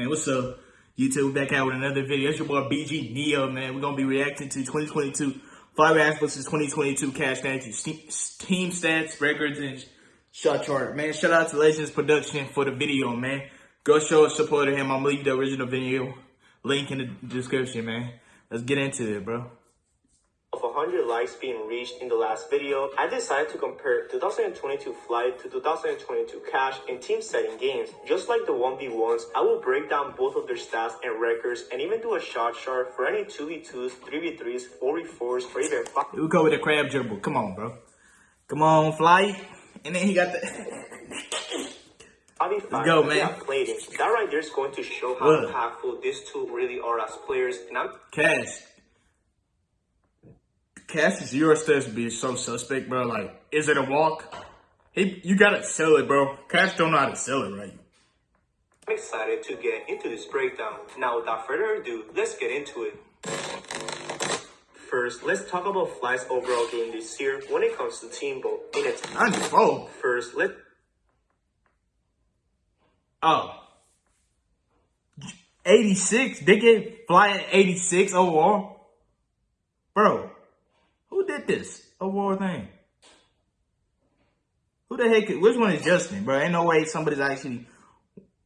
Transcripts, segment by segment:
Man, what's up? YouTube back out with another video. It's your boy BG Neo, man. We're gonna be reacting to 2022 FlightReacts versus 2022 Cash Stats, team stats, records, and shot chart. Man, shout out to Legends Production for the video, man. Go show support to him. I'm gonna leave the original video link in the description, man. Let's get into it, bro. 100 likes being reached in the last video, I decided to compare 2022 Flight to 2022 Cash in team setting games. Just like the 1v1s, I will break down both of their stats and records and even do a shot chart for any 2v2s, 3v3s, 4v4s, or even 5 We go with the crab dribble. Come on, bro. Come on, Flight. And then he got the... Let's go, man. That right there is going to show how what? impactful these two really are as players. And I'm Cash. Cassie's Euro stats be so suspect, bro. Like, is it a walk? He, you gotta sell it, bro. Cash don't know how to sell it right. I'm excited to get into this breakdown. Now, without further ado, let's get into it. First, let's talk about Fly's overall game this year when it comes to Team Ball. In its 94. First, let Oh. 86? They get Fly 86 overall? Bro, did this award thing? Who the heck? Which one is Justin, bro? Ain't no way somebody's actually.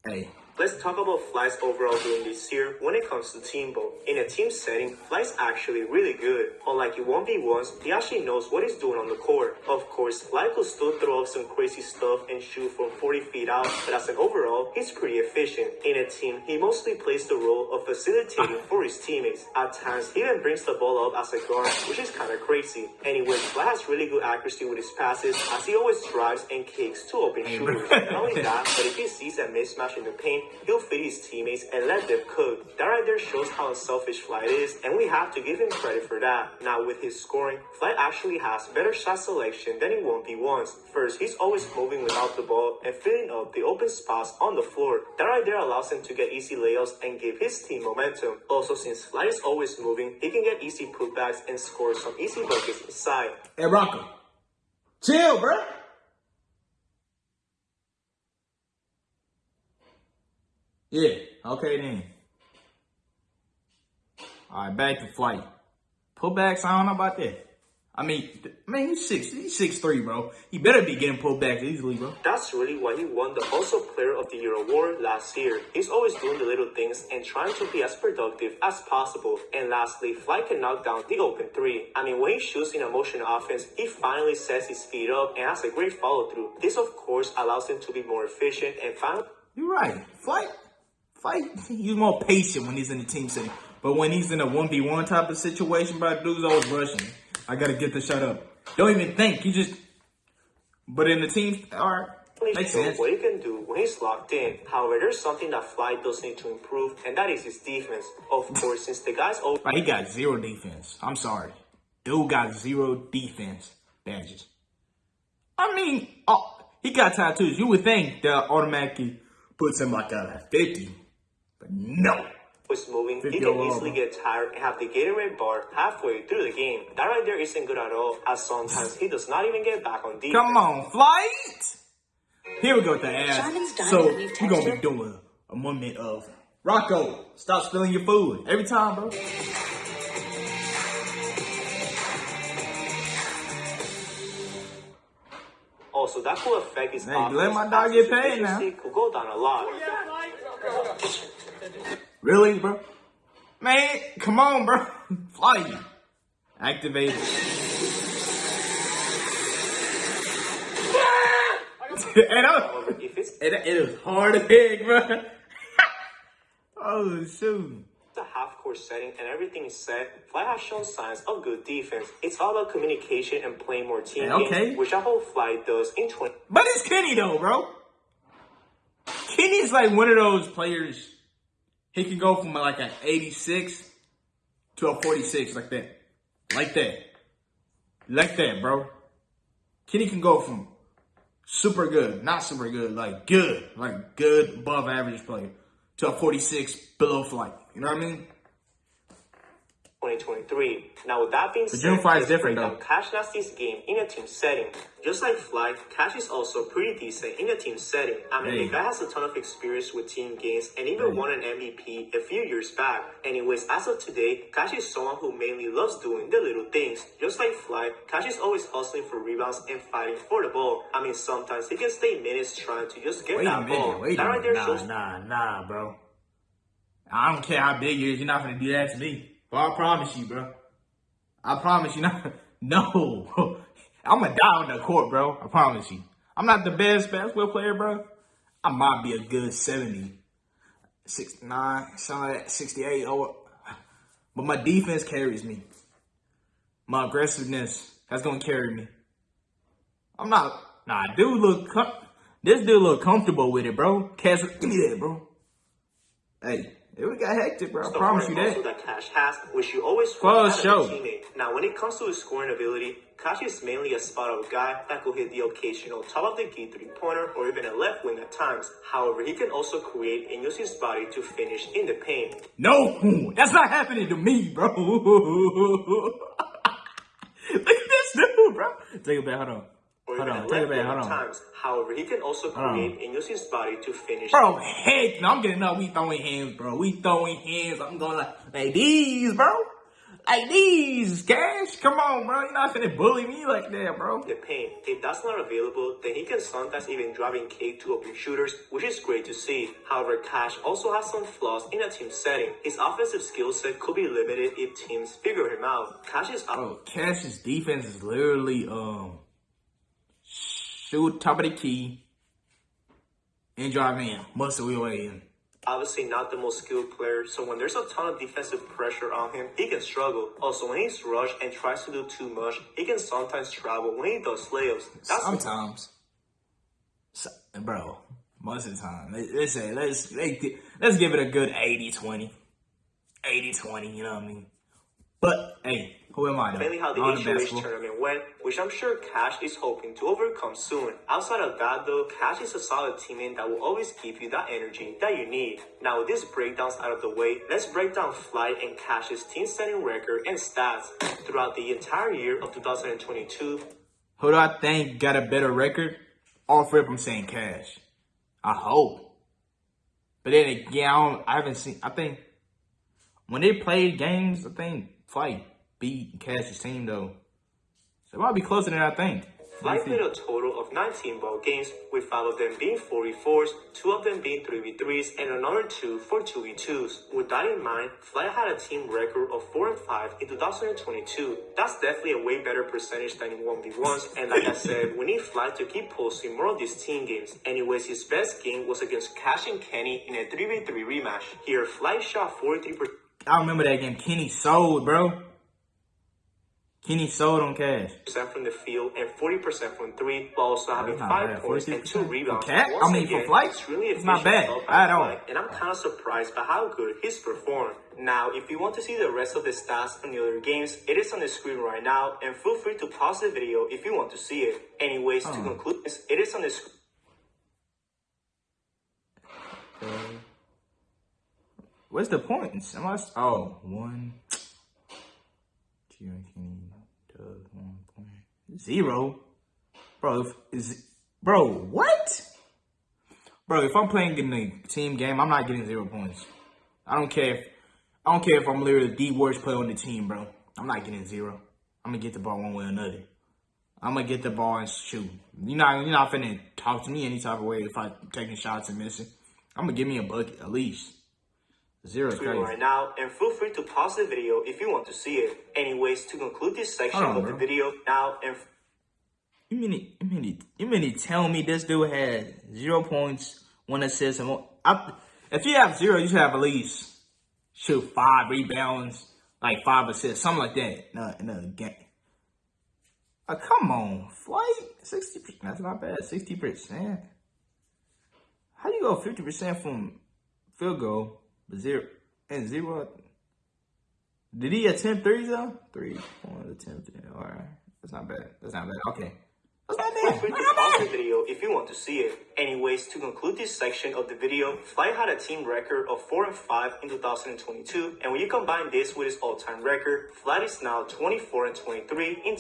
Hey, Let's talk about Fly's overall game this year when it comes to team ball. In a team setting, Fly's actually really good. Unlike in 1v1s, he actually knows what he's doing on the court. Of course, Fly could still throw up some crazy stuff and shoot from 40 feet out, but as an overall, he's pretty efficient. In a team, he mostly plays the role of facilitating for his teammates. At times, he even brings the ball up as a guard, which is kinda crazy. Anyway, Fly has really good accuracy with his passes, as he always drives and kicks to open shooters. Not only that, but if he sees a mismatch in the paint, he'll feed his teammates and let them cook. That right there shows how unselfish Flight is, and we have to give him credit for that. Now with his scoring, Flight actually has better shot selection than in 1v1s. First, he's always moving without the ball and filling up the open spots on the floor. That right there allows him to get easy layups and give his team momentum. Also, since Flight is always moving, he can get easy putbacks and score some easy buckets inside. Hey, Rocco. Chill, bro. Yeah, okay then. All right, back to flight. Pullbacks, I don't know about that. I mean, man, he's six, he's six three, bro. He better be getting pulled back easily, bro. That's really why he won the Also Player of the Year award last year. He's always doing the little things and trying to be as productive as possible. And lastly, Fly can knock down the open three. I mean, when he shoots in a motion offense, he finally sets his feet up and has a great follow through. This, of course, allows him to be more efficient and finally. You're right. Flight fight. He's more patient when he's in the team setting. But when he's in a 1v1 type of situation, bro, dude's always rushing. I got to get the shot up. Don't even think. He just, but in the team, all right. Makes sense. What he can do when he's locked in. However, there's something that Fly does need to improve, and that is his defense. Of course, since the guy's old. Right, he got zero defense. I'm sorry. Dude got zero defense badges. I mean, oh, he got tattoos. You would think that automatically puts him like a 50. But no. Was moving, he can easily get tired and have the Gatorade bar halfway through the game. That right there isn't good at all, as sometimes he does not even get back on defense. Come on, flight! Here we go with the ass. So, we're gonna be doing a moment of Rocco, stop spilling your food. Every time, bro. Also, that could affect his hey, let my dog get paid now. Could go down a lot. Oh, Really, bro? Man, come on, bro. Fly. you. Activate it. and it, it is hard to pick, bro. oh, shoot the half court setting and everything is set, Fly has shown signs of good defense. It's all about communication and playing more team okay. games, which I hope Fly does in 20. But it's Kenny though, bro. Kenny's like one of those players he can go from like an 86 to a 46 like that. Like that. Like that, bro. Kenny can go from super good, not super good, like good, like good above average player to a 46 below flight. You know what I mean? 2023. Now, with that being But said, June is different, though. Cash Nasty's game in a team setting. Just like Fly, Cash is also pretty decent in a team setting. I mean, Hey. the guy has a ton of experience with team games and even Hey. won an MVP a few years back. Anyways, as of today, Cash is someone who mainly loves doing the little things. Just like Fly, Cash is always hustling for rebounds and fighting for the ball. I mean, sometimes he can stay minutes trying to just get Wait a that ball. minute, wait that a right there minute. Nah, shows nah, nah, bro. I don't care how big you is, you're not gonna do that to me. I promise you, bro. I promise you not. No. I'm gonna die on the court, bro. I promise you. I'm not the best basketball player, bro. I might be a good 70, 69, something like that, 68. Or, but my defense carries me. My aggressiveness, that's gonna carry me. I'm not. Nah, dude, look. This dude look comfortable with it, bro. Cash, give me that, bro. Hey, it would got hectic, bro. I the promise you that. that Cash has, which you always sure. a teammate. Now, when it comes to his scoring ability, Cash is mainly a spot-up guy that could hit the occasional top of the key three-pointer or even a left wing at times. However, he can also create and use his body to finish in the paint. No, that's not happening to me, bro. Look at this dude, bro. Take it back. Hold on. Or Hold on. a Take left it back. Hold on. times. However, he can also create and use his body to finish. Bro, heck no, I'm getting up. We throwing hands, bro. We throwing hands. I'm going like, like these, bro. Like these, Cash. Come on, bro. You're not finna bully me like that, bro. the paint. If that's not available, then he can sometimes even drive in cake to open shooters, which is great to see. However, Cash also has some flaws in a team setting. His offensive skill set could be limited if teams figure him out. Cash's Bro, Cash's defense is literally um shoot top of the key and drive in, muscle your way in. obviously not the most skilled player, so when there's a ton of defensive pressure on him, he can struggle. Also, when he's rushed and tries to do too much, he can sometimes travel when he does layups. That's Sometimes, So- bro, most of the time. Let- Let's say let's let's let's give it a good 80-20. 80-20, you know what I mean? But hey, who am I though? mainly how the HOH tournament went, which I'm sure Cash is hoping to overcome soon. Outside of that though, Cash is a solid teammate that will always give you that energy that you need. Now with these breakdowns out of the way, let's break down Flight and Cash's team setting record and stats throughout the entire year of 2022. Who do I think got a better record? Off rip, I'm saying Cash. I hope. But then again, I, don't, I haven't seen. I think when they played games, I think Flight beat Cash's team though. So it might be closer than I think. Flight played a total of 19 ball games, with 5 of them being 44s, 2 of them being 3v3s, and another 2 for 2v2s. With that in mind, Fly had a team record of 4 and 5 in 2022. That's definitely a way better percentage than in 1v1s, and like I said, we need Flight to keep posting more of these team games. Anyways, his best game was against Cash and Kenny in a 3v3 rematch. Here, Fly shot 43% I remember that game. Kenny sold, bro. Kenny sold on Cash. Percent from the field and 40% from 3, while also having 5 bad. points and 2 rebounds. Cat? I mean, for again, Flight, it's really it's not bad at all. And I'm kind of surprised by how good he's performed. Now, if you want to see the rest of the stats from the other games, it is on the screen right now, and feel free to pause the video if you want to see it. Anyways, to Oh. conclude this, it is on the screen. Where's the points? Am I? Oh, one. Two, zero. Bro, if, is bro what? Bro, if I'm playing in the team game, I'm not getting zero points. I don't care. If, I don't care if I'm literally the worst player on the team, bro. I'm not getting zero. I'm gonna get the ball one way or another. I'm gonna get the ball and shoot. You're not you're not finna talk to me any type of way if I'm taking shots and missing. I'm gonna give me a bucket at least. Zero screen right now, and feel free to pause the video if you want to see it. Anyways, to conclude this section on, of the video now, and You mean it- you mean you mean to tell me this dude had zero points, one assist, and one? I, if you have zero, you should have at least shoot five rebounds, like five assists, something like that. No, a game. Uh, come on, flight sixty. That's not bad. Sixty percent. How do you go fifty percent from field goal, but zero and zero? Did he attempt threes though? Three, one attempt. All right, that's not bad. That's not bad. Okay. What's that Feel mean? free to pause the video if you want to see it. Anyways, to conclude this section of the video, Fly had a team record of 4 and 5 in 2022, and when you combine this with his all-time record, Fly is now 24 and 23 in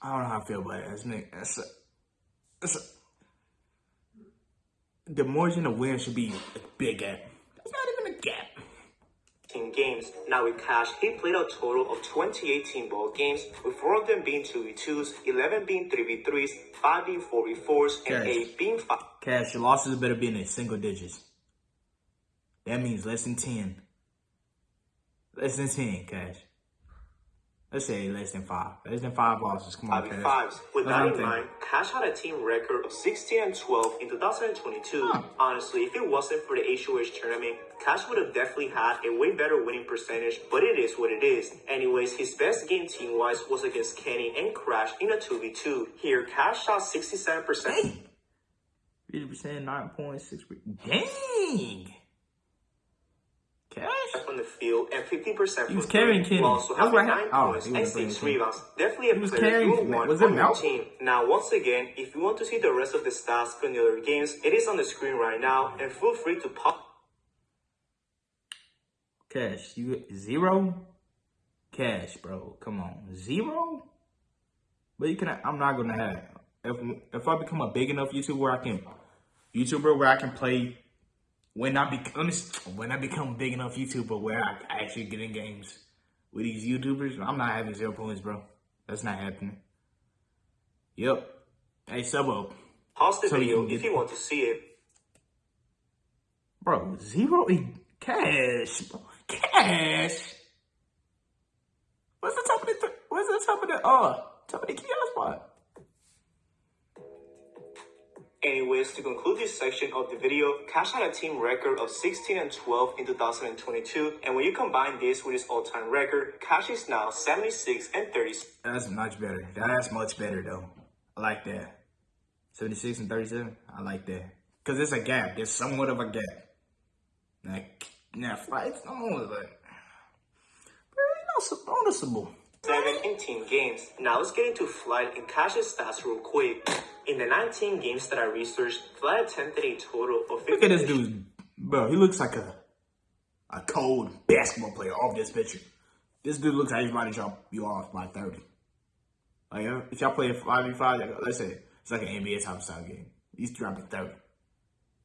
I don't know how I feel about it. That's me. That's a, that's a, the margin of win should be a big gap. That's not even a gap. In games. Now with Cash, he played a total of 28 team ball games, with 4 of them being 2v2s, 11 being 3v3s, 5 being 4v4s, and Okay. 8 being 5 Cash, your losses better be in single digits. That means less than 10. Less than 10, Cash. Let's say less than 5. Less than 5 losses. Come on. 5v5s. With that in mind, Cash had a team record of 16 and 12 in 2022. Huh. Honestly, if it wasn't for the HOH tournament, Cash would have definitely had a way better winning percentage, but it is what it is. Anyways, his best game team-wise was against Kenny and Crash in a 2v2. Here, Cash shot 67%. Dang! 50%, 9.6. Dang! From the field and 50% He was carrying Kenny. also That's 9 hap- oh, points and was bringing 6 Kenny. rebounds. Definitely a He was player carrying- you want was it on team. Now, once again, if you want to see the rest of the stats from the other games, it is on the screen right now, and feel free to pop Cash, you zero? Cash, bro. Come on. Zero? But you can I'm not gonna have it. If if I become a big enough YouTuber where I can YouTuber where I can play when I be let me s- when I become big enough YouTuber where I actually get in games with these YouTubers, I'm not having zero points, bro. That's not happening. Yep. Hey, sub up. pause the So video get- if you want to see it. Bro, zero in cash. Bro. Cash. What's the top of the th- what's the top of the uh top of the kiosk spot? Anyways, to conclude this section of the video, Cash had a team record of 16 and 12 in 2022, and when you combine this with his all-time record, Cash is now 76 and 36. That's much better. That's much better though. I like that. 76 and 37. I like that. Cause it's a gap. There's somewhat of a gap. Like now fights almost like very noticeable. Seven in team games. Now let's get into Flight and Cash's stats real quick. In the 19 games that I researched, Flight attempted a total of 50 Look at this dude, bro. He looks like a a cold basketball player off this picture. This dude looks like he's about to drop you off by thirty. Like if y'all play a five v five, let's say it's like an NBA top style game. He's dropping thirty.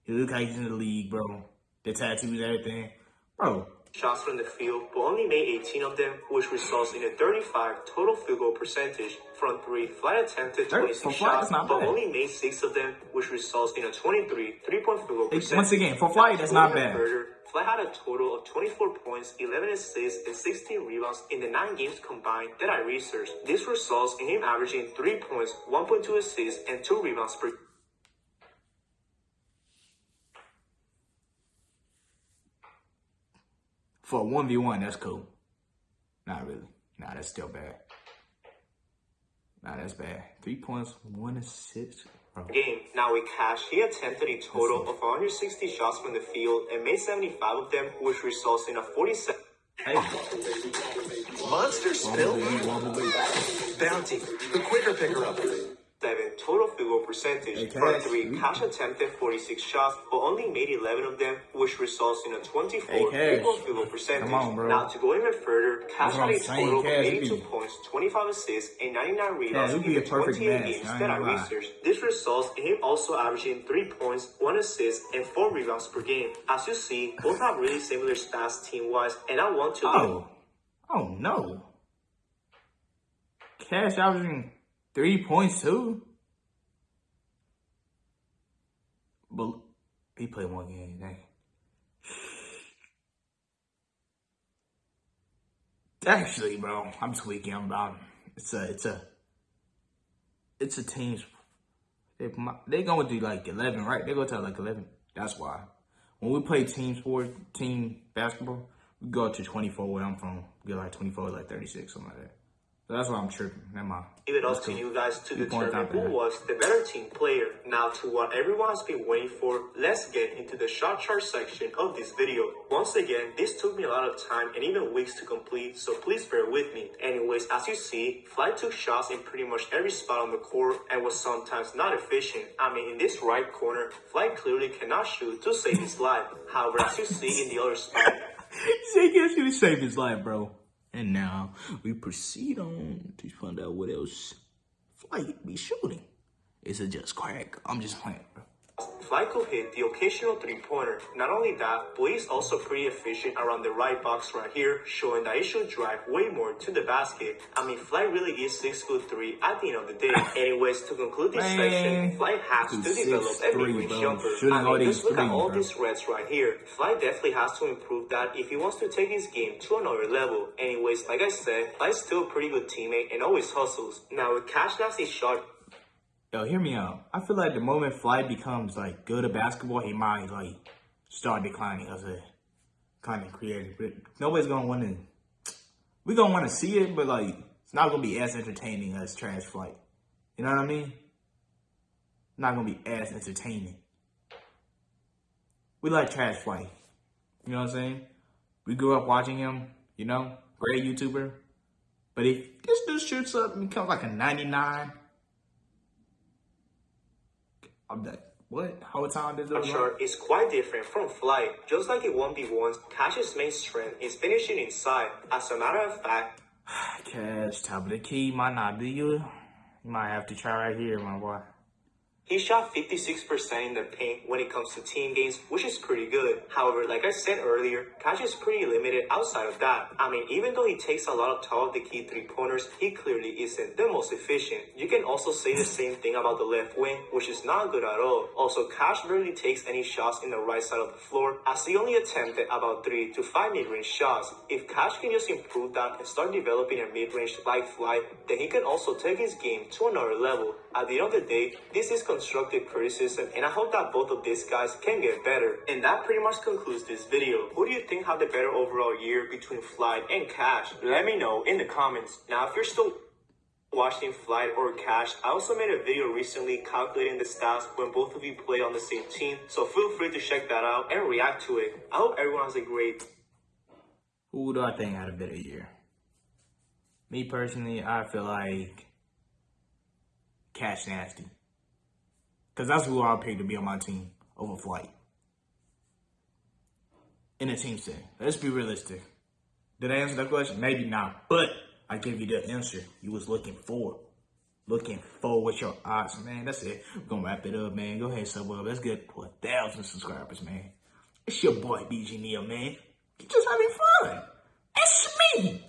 He looks like he's in the league, bro. The tattoos, and everything, bro. Shots from the field, but only made 18 of them, which results in a 35 total field goal percentage. From three, Flight attempted Thirty- 26 for Flight, shots, but bad. only made six of them, which results in a 23 three-point field goal percentage. once again, for Flight, that's not bad. Further, Flight had a total of 24 points, 11 assists, and 16 rebounds in the nine games combined that I researched. This results in him averaging 3 points, 1.2 assists, and 2 rebounds per For a one v one, that's cool. Not really. Nah, that's still bad. Nah, that's bad. Three points, one assist, bro. game. Now with Cash, he attempted a total of 160 shots from the field and made 75 of them, which results in a 47 Hey, Monster spill. Bounty. The quicker picker up percentage 33 three cash attempted 46 shots, but only made 11 of them, which results in a 24 field goal percentage. On, now, to go even further, Cash had a total of 82 points, 25 assists, and 99 rebounds in the 28 games that I researched. This results in him also averaging 3 points, 1 assist, and 4 rebounds per game. As you see, both have really similar stats team-wise, and I want to... Oh, oh no. Cash averaging 3.2? But he played one game. Dang. Actually, bro, I'm tweaking. About it's a it's a it's a team's They they going to do like eleven, right? They go to like eleven. That's why when we play team sport, team basketball, we go to 24 where I'm from. We get like 24, like 36, something like that. So that's why I'm tripping. Never mind. leave it up to you guys to determine who was the better team player. Now to what everyone has been waiting for, let's get into the shot chart section of this video. Once again, this took me a lot of time and even weeks to complete, so please bear with me. Anyways, as you see, Fly took shots in pretty much every spot on the court and was sometimes not efficient. I mean, in this right corner, Fly clearly cannot shoot to save his life. However, as you see in the other spot, Say gets you to save his life, bro. And now we proceed on to find out what else Flight be shooting. Is it just crack? I'm just playing, bro. Fly could hit the occasional three-pointer. Not only that, but he's also pretty efficient around the right box right here, showing that he should drive way more to the basket. I mean, Fly really is 6 foot 3 at the end of the day. Anyways, to conclude this section, Fly has to develop a 6'3", mid-range jumper. I mean, just look at all these reds right here. Fly definitely has to improve that if he wants to take his game to another level. Anyways, like I said, Fly's still a pretty good teammate and always hustles. Now, with Cash Nasty shot Yo, hear me out. I feel like the moment Flight becomes like good at basketball, he might like start declining as a kind of creator. But nobody's gonna want to. We gonna want to see it, but like it's not gonna be as entertaining as Trash Flight. You know what I mean? Not gonna be as entertaining. We like Trash Flight. You know what I'm saying? We grew up watching him. You know, great YouTuber. But if this dude shoots up and becomes like a 99. I'm like, what? How time does it chart is quite different from Flight. Just like in 1v1s, Cash's main strength is finishing inside. As a matter of fact, Cash, top of the key might not be you. You might have to try right here, my boy. He shot 56% in the paint when it comes to team games, which is pretty good. However, like I said earlier, Cash is pretty limited outside of that. I mean, even though he takes a lot of top of the key three pointers, he clearly isn't the most efficient. You can also say the same thing about the left wing, which is not good at all. Also, Cash barely takes any shots in the right side of the floor, as he only attempted about three to five mid-range shots. If Cash can just improve that and start developing a mid-range like Fly, then he can also take his game to another level. At the end of the day, this is constructive criticism, and I hope that both of these guys can get better. And that pretty much concludes this video. Who do you think had the better overall year between Flight and Cash? Let me know in the comments. Now, if you're still watching Flight or Cash, I also made a video recently calculating the stats when both of you play on the same team, so feel free to check that out and react to it. I hope everyone has a great Who do I think had a better year? Me personally, I feel like Cash Nasty. Because that's who I'll to be on my team over Flight. In a team setting. Let's be realistic. Did I answer that question? Maybe not. But I gave you the answer you was looking for. Looking for with your eyes, man. That's it. We're gonna wrap it up, man. Go ahead, sub up. Let's get to a thousand subscribers, man. It's your boy BG Neo, man. You're just having fun. It's me.